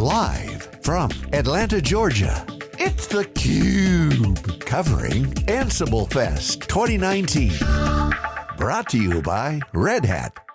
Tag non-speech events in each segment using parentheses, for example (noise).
Live from Atlanta, Georgia, it's theCUBE. Covering Ansible Fest 2019. Brought to you by Red Hat.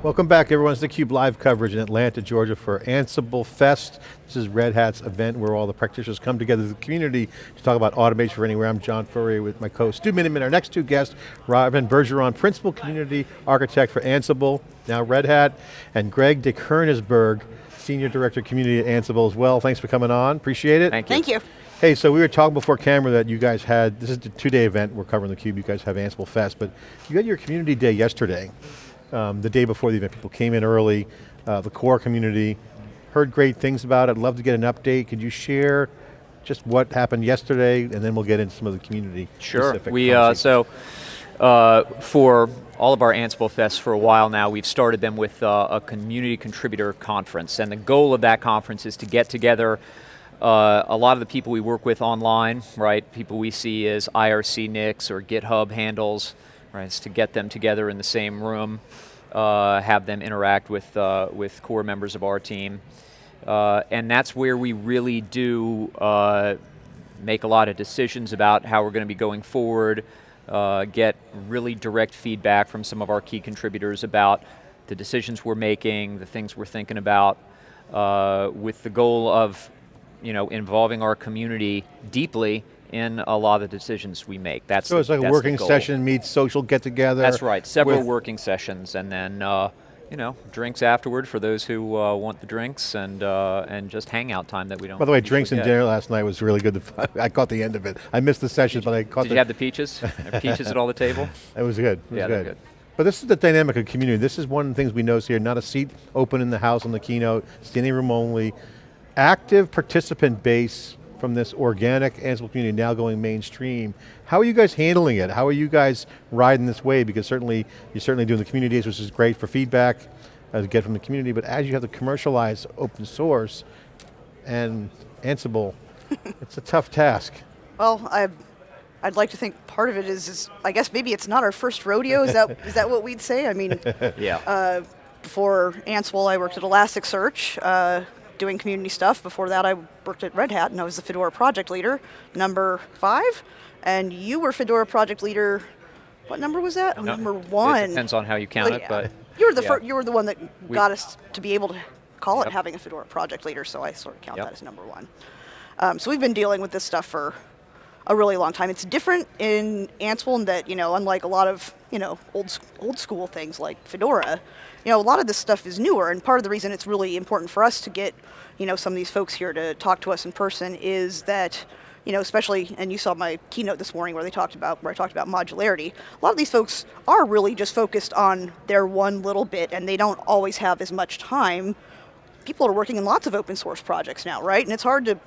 Welcome back everyone, it's theCUBE live coverage in Atlanta, Georgia for Ansible Fest. This is Red Hat's event where all the practitioners come together as a community to talk about automation for anywhere. I'm John Furrier with my co-host Stu Miniman. Our next two guests, Robyn Bergeron, Principal Community Architect for Ansible, now Red Hat, and Greg DeKoenigsberg, Senior Director of Community at Ansible as well. Thanks for coming on, appreciate it. Thank you. Thank you. Hey, so we were talking before camera that you guys had, this is a two-day event, we're covering theCUBE, you guys have Ansible Fest, but you had your community day yesterday um, the day before the event. People came in early, uh, the core community, heard great things about it. I'd love to get an update. Could you share just what happened yesterday, and then we'll get into some of the community Sure. specific We uh, so uh, for all of our Ansible Fests for a while now, we've started them with uh, a community contributor conference, and the goal of that conference is to get together uh, a lot of the people we work with online, right? People we see as IRC nicks or GitHub handles, right? To get them together in the same room, uh, have them interact with, uh, with core members of our team. Uh, and that's where we really do uh, make a lot of decisions about how we're going to be going forward, uh, get really direct feedback from some of our key contributors about the decisions we're making, the things we're thinking about, uh, with the goal of you know, involving our community deeply in a lot of the decisions we make. That's So it's like a working session, meets social get together. That's right, several working sessions and then uh, you know, drinks afterward for those who uh, want the drinks and uh, and just hangout time that we don't By the way, drinks and get. dinner last night was really good. (laughs) I caught the end of it. I missed the sessions, but I caught Did the you have the peaches? (laughs) Peaches at all the table? It was good, it was Yeah, good. good. But this is the dynamic of community. This is one of the things we notice here, not a seat open in the house on the keynote, standing room only. Active participant base from this organic Ansible community now going mainstream. How are you guys handling it? How are you guys riding this wave? Because certainly, you're certainly doing the community days, which is great for feedback uh, to get from the community, but as you have to commercialize open source and Ansible, (laughs) it's a tough task. Well, I, I'd like to think part of it is, is, I guess maybe it's not our first rodeo. Is that is that what we'd say? I mean, (laughs) Yeah. uh, before Ansible, I worked at Elasticsearch, uh, doing community stuff. Before that, I worked at Red Hat, and I was the Fedora project leader, number five. And you were Fedora project leader. What number was that? Oh, No, number one. It depends on how you count it, but you were the yeah. you were the one that We- got us to be able to call it having a Fedora project leader. So I sort of count Yep. that as number one. Um, so we've been dealing with this stuff for a really long time. It's different in Ansible in that you know, unlike a lot of you know old old school things like Fedora, you know, a lot of this stuff is newer. And part of the reason it's really important for us to get you know some of these folks here to talk to us in person is that you know, especially, and you saw my keynote this morning where they talked about, where I talked about modularity. A lot of these folks are really just focused on their one little bit and they don't always have as much time. People are working in lots of open source projects now, right? And it's hard to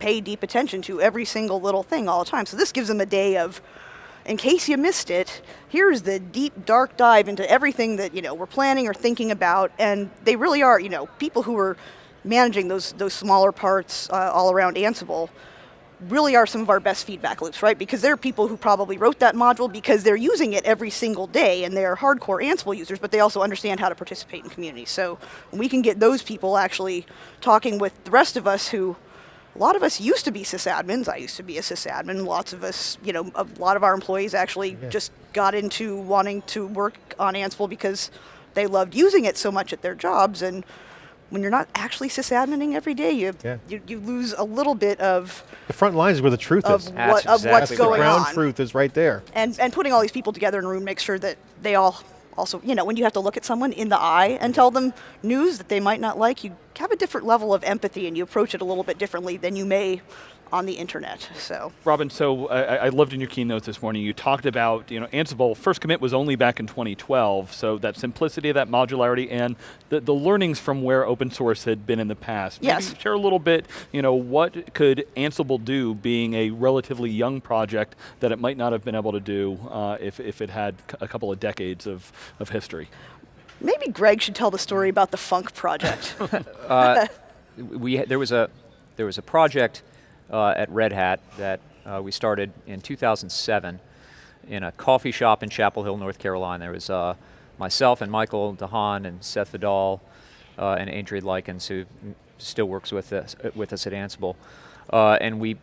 pay deep attention to every single little thing all the time. So this gives them a day of, in case you missed it, here's the deep, dark dive into everything that you know we're planning or thinking about, and they really are, you know, people who are managing those those smaller parts uh, all around Ansible really are some of our best feedback loops, right? Because they're people who probably wrote that module because they're using it every single day and they're hardcore Ansible users, but they also understand how to participate in community. So we can get those people actually talking with the rest of us who, a lot of us used to be sysadmins. I used to be a sysadmin. Lots of us, you know, a lot of our employees actually just got into wanting to work on Ansible because they loved using it so much at their jobs. And when you're not actually sysadmining every day, you, Yeah. you, you lose a little bit of The front lines is where the truth of, is. That's what, of what's exactly the going ground on. truth is right there. And, and putting all these people together in a room makes sure that they all also, you know, when you have to look at someone in the eye and tell them news that they might not like, you have a different level of empathy and you approach it a little bit differently than you may on the internet, so. Robyn, so I, I loved in your keynote this morning, you talked about, you know, Ansible, first commit was only back in 2012, so that simplicity, that modularity, and the, the learnings from where open source had been in the past. Maybe Yes. share a little bit, you know, what could Ansible do being a relatively young project that it might not have been able to do uh, if, if it had a couple of decades of, of history? Maybe Greg should tell the story about the Func project. (laughs) Uh, we there was a there was a project uh, at Red Hat that uh, we started in 2007 in a coffee shop in Chapel Hill, North Carolina. There was uh, myself and Michael DeHaan and Seth Vidal, uh, and Adrian Likins, who still works with us, with us at Ansible. Uh, and we,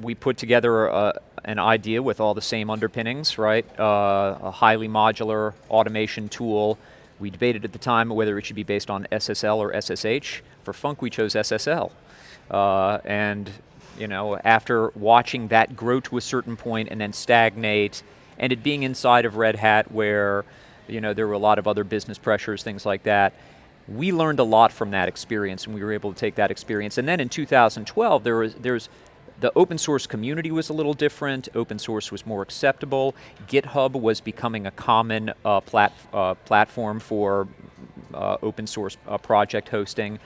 we put together an idea with all the same underpinnings, right? Uh, a highly modular automation tool. We debated at the time whether it should be based on SSL or SSH. For Func, we chose SSL. Uh, and you know, after watching that grow to a certain point and then stagnate, and it being inside of Red Hat where you know, there were a lot of other business pressures, things like that, we learned a lot from that experience and we were able to take that experience. And then in 2012, there was, there's, the open source community was a little different, open source was more acceptable, GitHub was becoming a common uh, plat uh, platform for uh, open source uh, project hosting.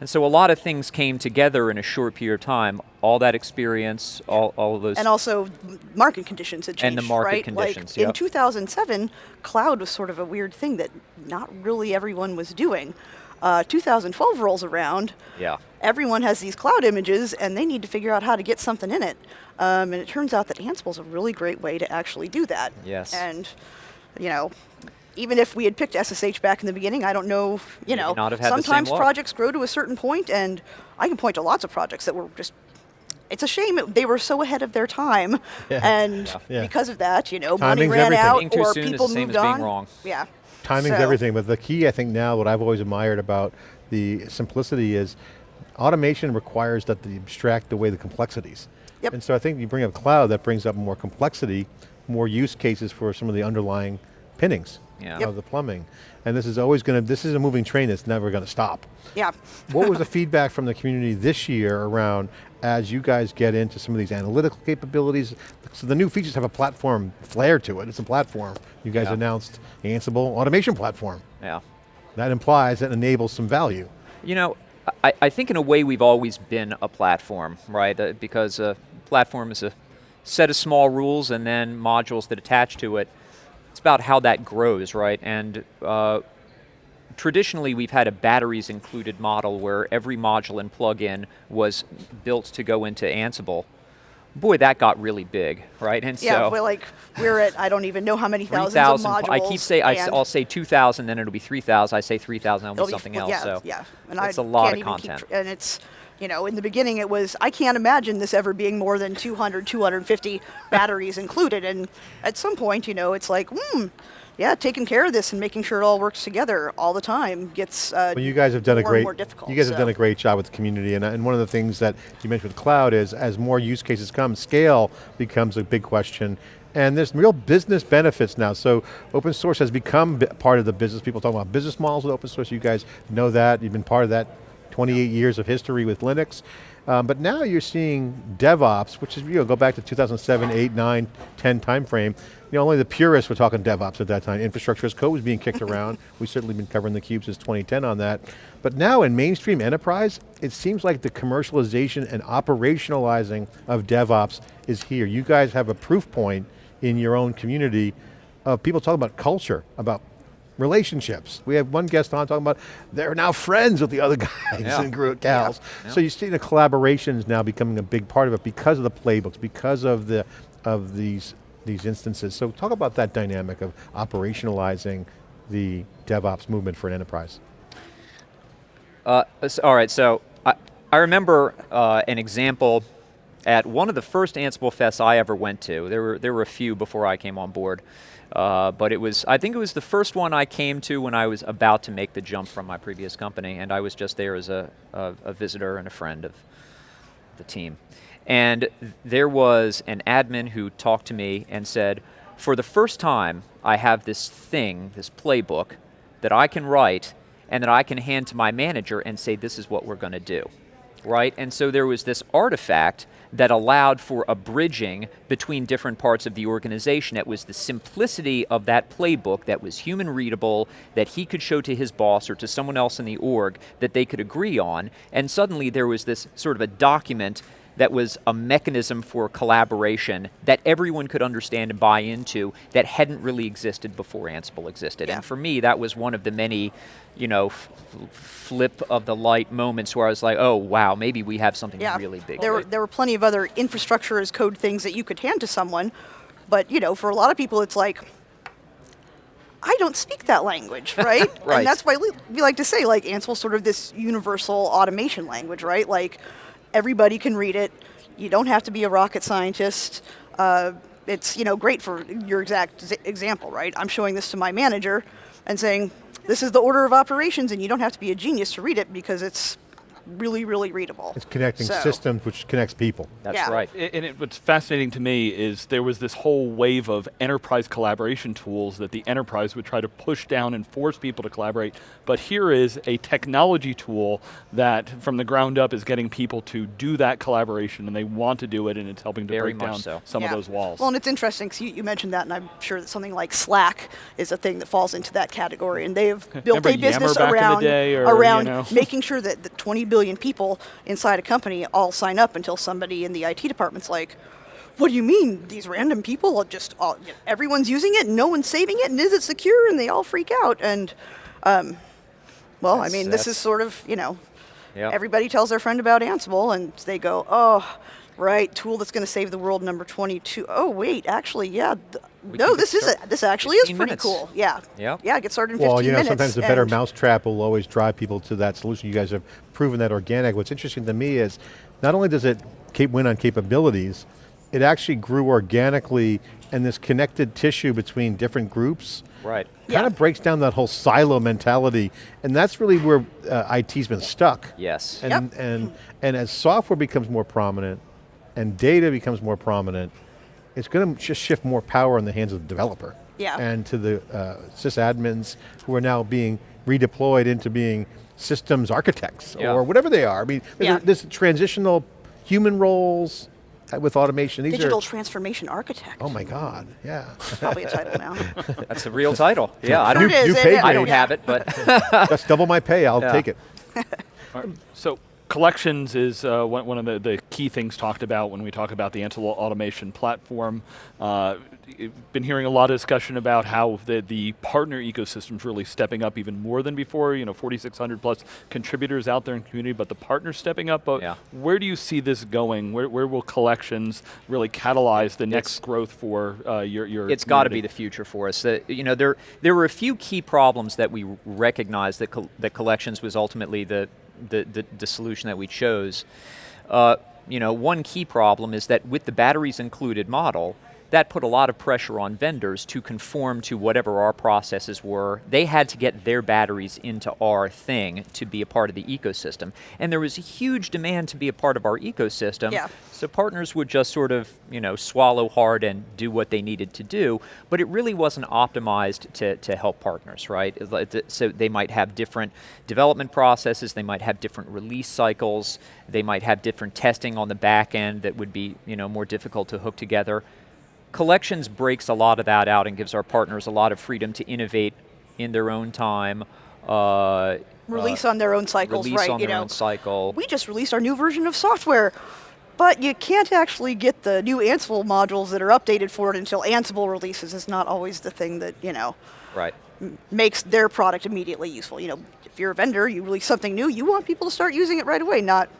And so a lot of things came together in a short period of time. All that experience, all, all of those. And also market conditions had changed, And the market right? conditions, like yep. In 2007, cloud was sort of a weird thing that not really everyone was doing. Uh, 2012 rolls around, Yeah. everyone has these cloud images and they need to figure out how to get something in it. Um, and it turns out that Ansible is a really great way to actually do that. Yes. And, you know, even if we had picked SSH back in the beginning, I don't know, you know, not have had sometimes projects grow to a certain point and I can point to lots of projects that were just it's a shame it, they were so ahead of their time, (laughs) Yeah. and Yeah. because of that, you know, money ran everything. out too or soon is people the same moved as being on. wrong. Yeah, Timing's So- everything, but the key I think now, what I've always admired about the simplicity is automation requires that they abstract away the complexities. Yep. And so I think you bring up cloud, that brings up more complexity, more use cases for some of the underlying pinnings Yeah. of the plumbing. And this is always going to, this is a moving train that's never going to stop. Yeah. what was the feedback from the community this year around as you guys get into some of these analytical capabilities? So the new features have a platform flair to it, it's a platform. You guys Yeah. announced Ansible automation platform. Yeah. That implies it enables some value. You know, I, I think in a way we've always been a platform, right? Uh, because a platform is a set of small rules and then modules that attach to it. It's about how that grows, right? And uh, traditionally we've had a batteries included model where every module and plugin was built to go into Ansible. Boy, that got really big, right? And Yeah, so we're like we're at I don't even know how many thousands of modules. I keep saying I, will say 2,000, then it'll be 3,000. I say 3,000, that'll it'll be something else. Yeah, so yeah, and it's I a lot can't of content. And it's you know in the beginning it was I can't imagine this ever being more than 200, 250 batteries included, and at some point you know it's like hmm. Yeah, taking care of this and making sure it all works together all the time gets uh, Well, you guys have done a great. and more difficult. You guys have done a great job with the community, and, and one of the things that you mentioned with cloud is, as more use cases come, scale becomes a big question. And there's real business benefits now. So open source has become part of the business. People talk about business models with open source. You guys know that. You've been part of that 28 years of history with Linux. Um, but now you're seeing DevOps, which is, you know, go back to 2007, 8, 9, 10 timeframe. You know, only the purists were talking DevOps at that time. Infrastructure as code was being kicked around. (laughs) We've certainly been covering the cube since 2010 on that. But now in mainstream enterprise, it seems like the commercialization and operationalizing of DevOps is here. You guys have a proof point in your own community of people talking about culture, about relationships. We have one guest on talking about they're now friends with the other (laughs) guys Yeah. and group gals. Yeah. So you see the collaborations now becoming a big part of it because of the playbooks, because of the of these these instances. So talk about that dynamic of operationalizing the DevOps movement for an enterprise. Uh, all right, so I, I remember uh, an example at one of the first Ansible Fests I ever went to. There were there were a few before I came on board, uh, but it was I think it was the first one I came to when I was about to make the jump from my previous company, and I was just there as a, a, a visitor and a friend of the team. And there was an admin who talked to me and said, for the first time, I have this thing, this playbook, that I can write and that I can hand to my manager and say, this is what we're going to do. Right? And so there was this artifact that allowed for a bridging between different parts of the organization. It was the simplicity of that playbook that was human readable, that he could show to his boss or to someone else in the org that they could agree on. And suddenly there was this sort of a document that was a mechanism for collaboration that everyone could understand and buy into that hadn't really existed before Ansible existed. Yeah. And for me, that was one of the many, you know, flip of the light moments where I was like, oh wow, maybe we have something yeah, really big. There were there were plenty of other infrastructure as code things that you could hand to someone, but you know, for a lot of people, it's like, I don't speak that language, right? (laughs) right. And that's why we like to say like Ansible's sort of this universal automation language, right? Like everybody can read it. You don't have to be a rocket scientist. Uh, it's you know great for your exact example, right? I'm showing this to my manager and saying, this is the order of operations, and you don't have to be a genius to read it because it's really, really readable. It's connecting so. systems, which connects people. That's yeah. right. And it, what's fascinating to me is there was this whole wave of enterprise collaboration tools that the enterprise would try to push down and force people to collaborate. But here is a technology tool that, from the ground up, is getting people to do that collaboration, and they want to do it, and it's helping to Very break down so. some yeah. of those walls. Well, and it's interesting because you, you, mentioned that, and I'm sure that something like Slack is a thing that falls into that category, and they have (laughs) built Remember a business Yammer back around or, around you know? making sure that the 20 billion people inside a company all sign up until somebody in the IT department's like, what do you mean? These random people are just all, you know, everyone's using it, no one's saving it, and is it secure? And they all freak out. And um, well, That's- I mean, this is sort of you know, Yep. everybody tells their friend about Ansible, and they go, oh. Right, tool that's going to save the world. Number twenty-two. Oh wait, actually, yeah. Th- We no, this is start- a, this actually is pretty minutes. cool. Yeah. Yep. Yeah, get started in fifteen Well, you know, minutes. sometimes the better mousetrap will always drive people to that solution. You guys have proven that organic. What's interesting to me is, not only does it cap- win on capabilities, it actually grew organically and this connected tissue between different groups Right. kind Yeah. of breaks down that whole silo mentality. And that's really where uh, IT's been stuck. Yes. And, Yep. and, and as software becomes more prominent and data becomes more prominent, it's going to just shift more power in the hands of the developer. Yeah. And to the uh, sysadmins who are now being redeployed into being systems architects Yeah. or whatever they are. I mean, there's, Yeah. a, there's transitional human roles uh, with automation. These Digital are, transformation architect. oh my God, yeah. Probably a title now. (laughs) That's the real title. Yeah, I Sure don't, it is, you it- paid I don't have it, but That's double my pay, I'll (laughs) Yeah. take it. All right. So collections is uh, one, one of the, the key things talked about when we talk about the Ansible automation platform. Uh, been hearing a lot of discussion about how the, the partner ecosystem is really stepping up even more than before. You know, 4,600 plus contributors out there in the community, but the partners stepping up. But Yeah. where do you see this going? Where, where will collections really catalyze the next It's- growth for uh, your your? it's got to be the future for us. Uh, you know, there there were a few key problems that we recognized that col- that collections was ultimately the the, the, the solution that we chose. Uh, you know, one key problem is that with the batteries included model, that put a lot of pressure on vendors to conform to whatever our processes were. They had to get their batteries into our thing to be a part of the ecosystem. And there was a huge demand to be a part of our ecosystem. Yeah. So partners would just sort of, you know, swallow hard and do what they needed to do, but it really wasn't optimized to, to help partners, right? It's like the- So they might have different development processes, they might have different release cycles, they might have different testing on the back end that would be, you know, more difficult to hook together. Collections breaks a lot of that out and gives our partners a lot of freedom to innovate in their own time. Uh, Release uh, on their own cycles, release right? on you their know, own cycle. we just released our new version of software, but you can't actually get the new Ansible modules that are updated for it until Ansible releases. Is not always the thing that you know right. makes their product immediately useful. You know, if you're a vendor, you release something new, you want people to start using it right away, not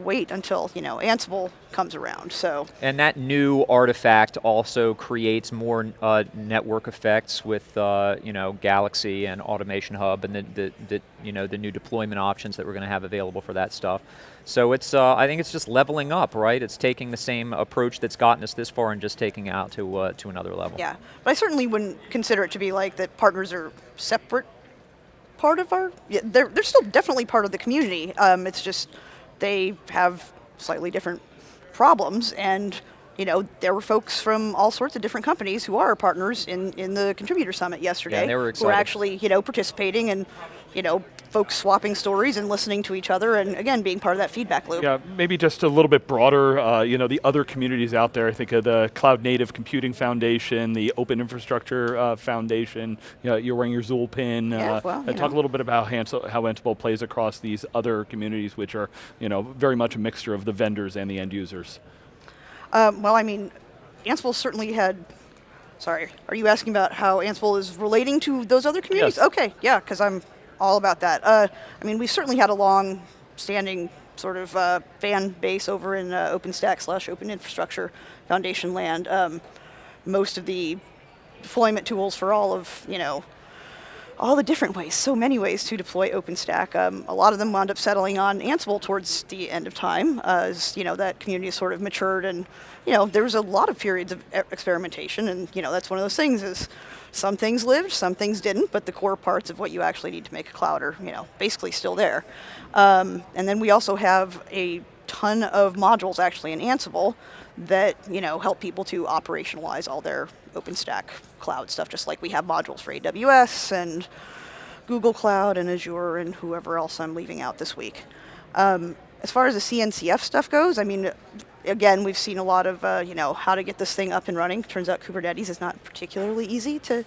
wait until you know Ansible comes around. So And that new artifact also creates more uh, network effects with uh, you know Galaxy and Automation Hub and the, the, the you know the new deployment options that we're going to have available for that stuff. So it's uh, I think it's just leveling up, right? It's taking the same approach that's gotten us this far and just taking it out to uh, to another level. yeah, but I certainly wouldn't consider it to be like that. Partners are separate part of our. Yeah, they're they're still definitely part of the community. Um, it's just they have slightly different problems and. You know, there were folks from all sorts of different companies who are partners in, in the contributor summit yesterday. Yeah, they were Who excited. are actually, you know, participating and, you know, folks swapping stories and listening to each other and again being part of that feedback loop. Yeah, maybe just a little bit broader. Uh, you know, the other communities out there. I think of the Cloud Native Computing Foundation, the Open Infrastructure uh, Foundation. You know, you're wearing your Zuul pin. Yeah, uh, well, talk know. a little bit about how Ansible plays across these other communities, which are you know very much a mixture of the vendors and the end users. Um, well, I mean, Ansible certainly had. Sorry, are you asking about how Ansible is relating to those other communities? Yes. Okay, yeah, because I'm all about that. Uh, I mean, we certainly had a long-standing sort of uh, fan base over in uh, OpenStack slash Open Infrastructure Foundation land. Um, most of the deployment tools for all of, you know, all the different ways, so many ways to deploy OpenStack. Um, a lot of them wound up settling on Ansible towards the end of time, uh, as you know that community sort of matured, and you know there was a lot of periods of experimentation, and you know that's one of those things is some things lived, some things didn't, but the core parts of what you actually need to make a cloud are you know basically still there. Um, and then we also have a ton of modules actually in Ansible that you know help people to operationalize all their OpenStack cloud stuff, just like we have modules for AWS and Google Cloud and Azure and whoever else I'm leaving out this week. Um, as far as the CNCF stuff goes, I mean, again, we've seen a lot of uh, you know how to get this thing up and running. Turns out Kubernetes is not particularly easy to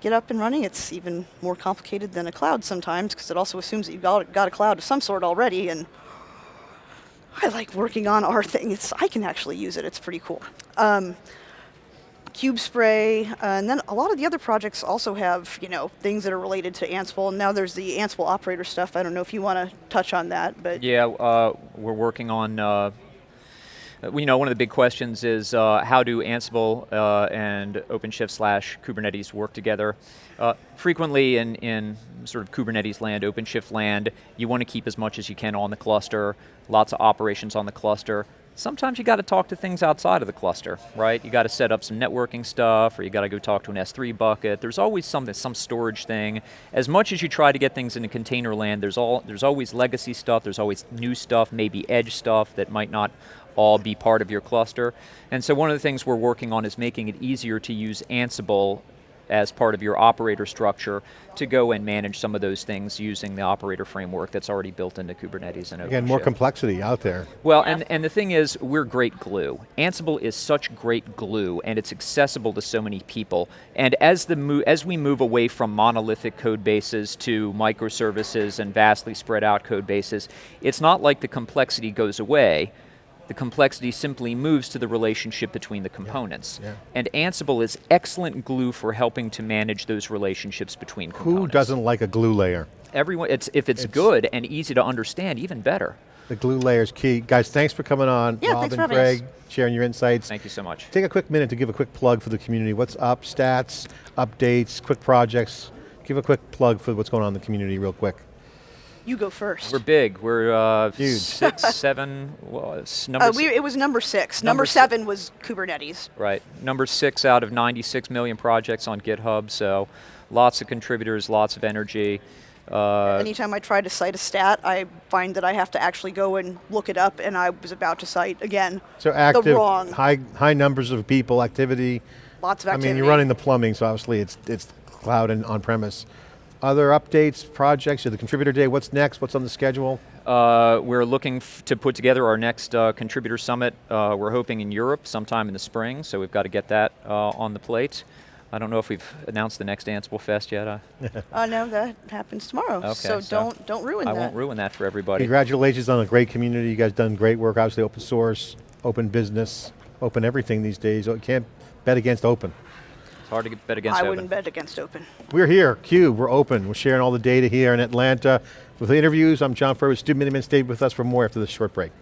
get up and running. It's even more complicated than a cloud sometimes because it also assumes that you've got, got a cloud of some sort already and I like working on our thing. It's I can actually use it. It's pretty cool. Um, Kubespray, uh, and then a lot of the other projects also have you know things that are related to Ansible. And now there's the Ansible operator stuff. I don't know if you want to touch on that, but Yeah, uh, we're working on. Uh, you know, one of the big questions is uh, how do Ansible uh, and OpenShift slash Kubernetes work together? Uh, frequently in, in sort of Kubernetes land, OpenShift land, you want to keep as much as you can on the cluster, lots of operations on the cluster. Sometimes you got to talk to things outside of the cluster, right? You got to set up some networking stuff, or you got to go talk to an S3 bucket. There's always something, some storage thing. As much as you try to get things into container land, there's all there's always legacy stuff. There's always new stuff, maybe edge stuff that might not all be part of your cluster. And so one of the things we're working on is making it easier to use Ansible as part of your operator structure to go and manage some of those things using the operator framework that's already built into Kubernetes and Again, more complexity out there. Well, and, and the thing is, we're great glue. Ansible is such great glue, and it's accessible to so many people. And as the as we move away from monolithic code bases to microservices and vastly spread out code bases, it's not like the complexity goes away. The complexity simply moves to the relationship between the components. yeah. And Ansible is excellent glue for helping to manage those relationships between components. Who doesn't like a glue layer? Everyone, it's, if it's, It's- good and easy to understand, even better. The glue layer is key. Guys, thanks for coming on. Yeah, Rob thanks for and having us. Greg, sharing your insights. Thank you so much. Take a quick minute to give a quick plug for the community. What's up, stats, updates, quick projects. Give a quick plug for what's going on in the community real quick. You go first. We're big. We're uh, Huge. six, (laughs) seven. Well, number Uh, we, it was number six. Number Number, si- seven was Kubernetes. right. Number six out of 96 million projects on GitHub. So, lots of contributors, lots of energy. Uh, Anytime I try to cite a stat, I find that I have to actually go and look it up, and I was about to cite again So active, the wrong. high high numbers of people, activity. Lots of activity. I mean, you're running the plumbing, so obviously it's it's cloud and on premise. Other updates, projects, or the contributor day. What's next? What's on the schedule? Uh, we're looking f- to put together our next uh, contributor summit. Uh, we're hoping in Europe sometime in the spring, so we've got to get that uh, on the plate. I don't know if we've announced the next Ansible Fest yet. Uh, Uh, (laughs) no, that happens tomorrow. Okay, so, so don't don't ruin I that. won't ruin that for everybody. Congratulations on a great community. You guys done great work. Obviously, open source, open business, open everything these days. You can't bet against open. It's hard to get bet against I open. wouldn't bet against open. We're here, Cube, we're open. We're sharing all the data here in Atlanta. With the interviews, I'm John Furrier. Stu Miniman stayed with us for more after this short break.